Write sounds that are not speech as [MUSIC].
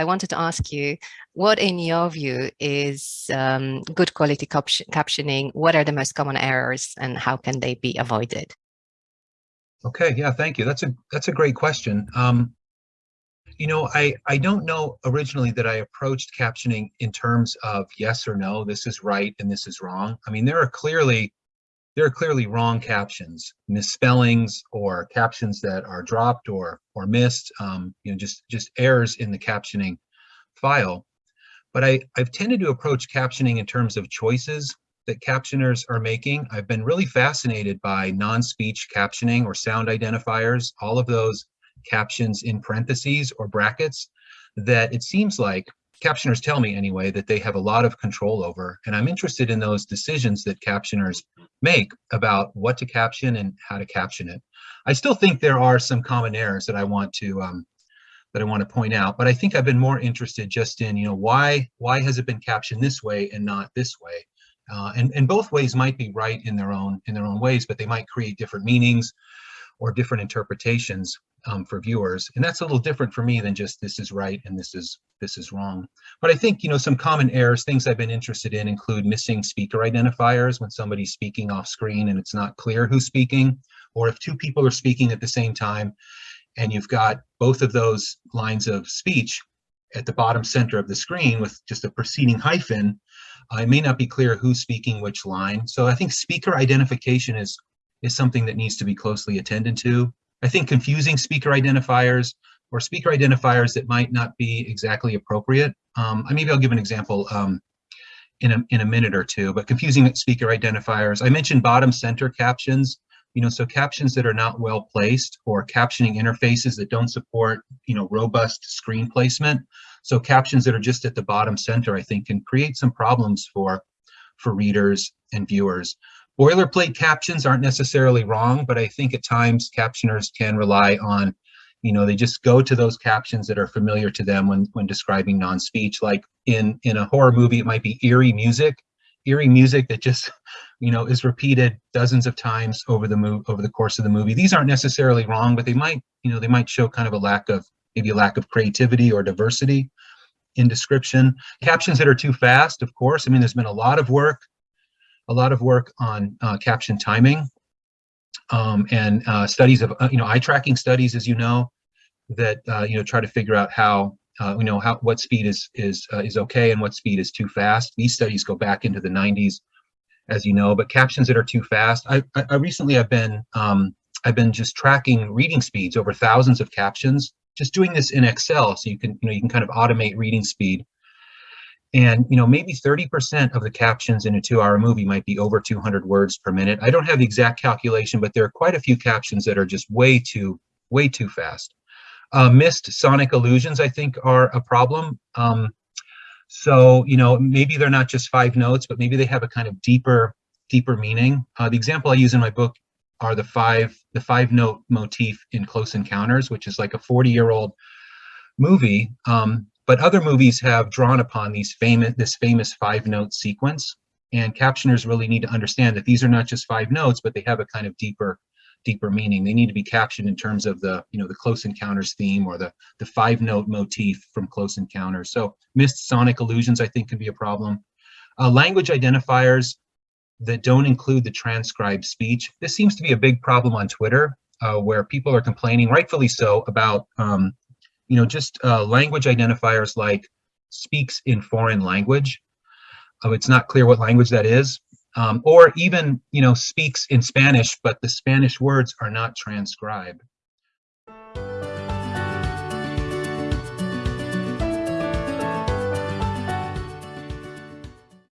I wanted to ask you, what in your view is um, good quality captioning? What are the most common errors and how can they be avoided? Okay, yeah, thank you. That's a that's a great question. Um, you know, I I don't know originally that I approached captioning in terms of yes or no, this is right and this is wrong. I mean, there are clearly there are clearly wrong captions, misspellings, or captions that are dropped or or missed. Um, you know, just just errors in the captioning file. But I I've tended to approach captioning in terms of choices that captioners are making. I've been really fascinated by non-speech captioning or sound identifiers, all of those captions in parentheses or brackets that it seems like captioners tell me anyway that they have a lot of control over and i'm interested in those decisions that captioners make about what to caption and how to caption it. I still think there are some common errors that i want to um, that i want to point out but i think i've been more interested just in you know why why has it been captioned this way and not this way? Uh, and and both ways might be right in their own in their own ways but they might create different meanings or different interpretations um, for viewers. And that's a little different for me than just this is right and this is this is wrong. But I think, you know, some common errors, things I've been interested in include missing speaker identifiers when somebody's speaking off screen and it's not clear who's speaking, or if two people are speaking at the same time and you've got both of those lines of speech at the bottom center of the screen with just a preceding hyphen, uh, it may not be clear who's speaking which line. So I think speaker identification is is something that needs to be closely attended to. I think confusing speaker identifiers or speaker identifiers that might not be exactly appropriate. Um, maybe I'll give an example um, in, a, in a minute or two, but confusing speaker identifiers. I mentioned bottom center captions, you know, so captions that are not well placed or captioning interfaces that don't support, you know, robust screen placement. So captions that are just at the bottom center, I think can create some problems for, for readers and viewers. Boilerplate captions aren't necessarily wrong, but I think at times captioners can rely on, you know, they just go to those captions that are familiar to them when, when describing non-speech. Like in, in a horror movie, it might be eerie music, eerie music that just, [LAUGHS] you know, is repeated dozens of times over the move over the course of the movie. These aren't necessarily wrong, but they might, you know, they might show kind of a lack of maybe a lack of creativity or diversity in description. Captions that are too fast, of course. I mean, there's been a lot of work a lot of work on uh, caption timing um, and uh, studies of, uh, you know, eye tracking studies, as you know, that, uh, you know, try to figure out how, uh, you know, how, what speed is, is, is okay and what speed is too fast. These studies go back into the 90s, as you know, but captions that are too fast. I, I, I recently have been, um, I've been just tracking reading speeds over thousands of captions, just doing this in Excel. So you can, you know, you can kind of automate reading speed and you know maybe 30% of the captions in a two-hour movie might be over 200 words per minute. I don't have the exact calculation but there are quite a few captions that are just way too way too fast. Uh, missed sonic allusions, i think are a problem. Um, so you know maybe they're not just five notes but maybe they have a kind of deeper deeper meaning. Uh, the example i use in my book are the five the five note motif in close encounters which is like a 40 year old movie. Um, but other movies have drawn upon these famous, this famous five note sequence. And captioners really need to understand that these are not just five notes, but they have a kind of deeper, deeper meaning. They need to be captioned in terms of the, you know, the Close Encounters theme or the, the five note motif from Close Encounters. So missed sonic allusions, I think, can be a problem. Uh, language identifiers that don't include the transcribed speech. This seems to be a big problem on Twitter, uh, where people are complaining, rightfully so, about um, you know, just uh, language identifiers like speaks in foreign language. Oh, it's not clear what language that is. Um, or even, you know, speaks in Spanish, but the Spanish words are not transcribed.